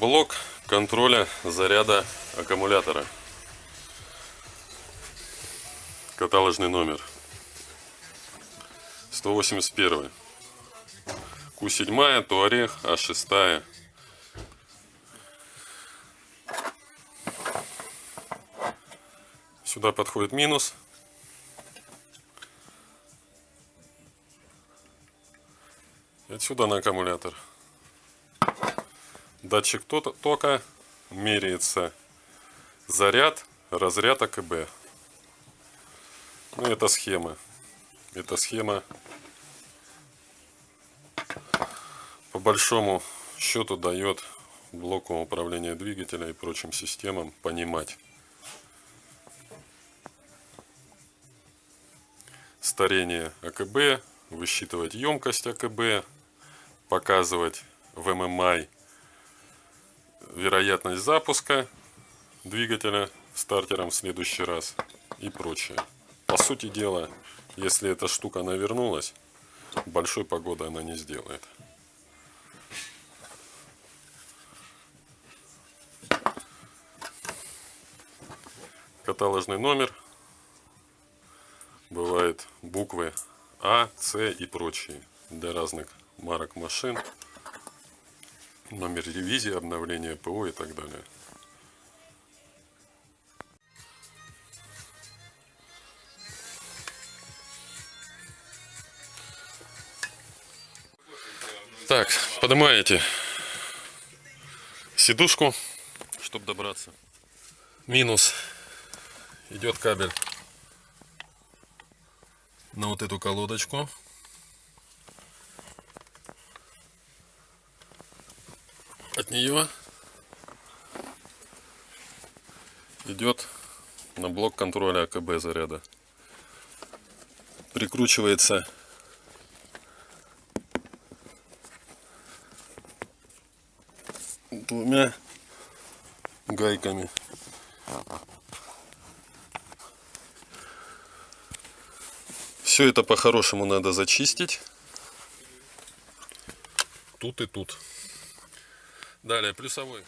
Блок контроля заряда аккумулятора. Каталожный номер. 181. Q7, Туарег, А6. Сюда подходит минус. Отсюда на аккумулятор. Датчик то- тока меряется заряд, разряд АКБ. Ну, это схема. Это схема по большому счету дает блоку управления двигателя и прочим системам понимать старение АКБ, высчитывать емкость АКБ, показывать в ММИ вероятность запуска двигателя стартером в следующий раз и прочее. По сути дела, если эта штука навернулась, большой погоды она не сделает. Каталожный номер. Бывают буквы А, С и прочие для разных марок машин. Номер ревизии, обновление ПО и так далее. Так, поднимаете сидушку, чтобы добраться. Минус идет кабель на вот эту колодочку. Нее идет на блок контроля АКБ заряда. Прикручивается двумя гайками. Все это по-хорошему надо зачистить. Тут и тут. Далее плюсовой.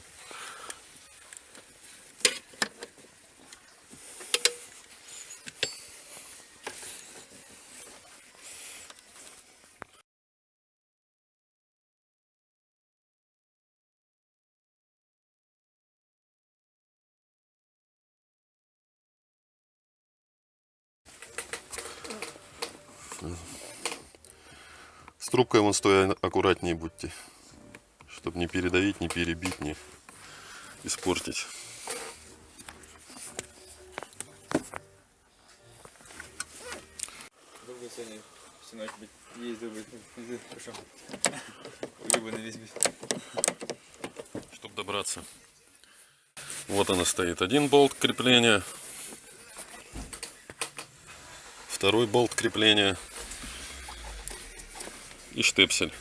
С трубкой вон стоя аккуратнее будьте. Чтобы не передавить, не перебить, не испортить. Всю ночь. Хорошо. Весь. Чтобы добраться. Вот она стоит. Один болт крепления. Второй болт крепления. И штепсель.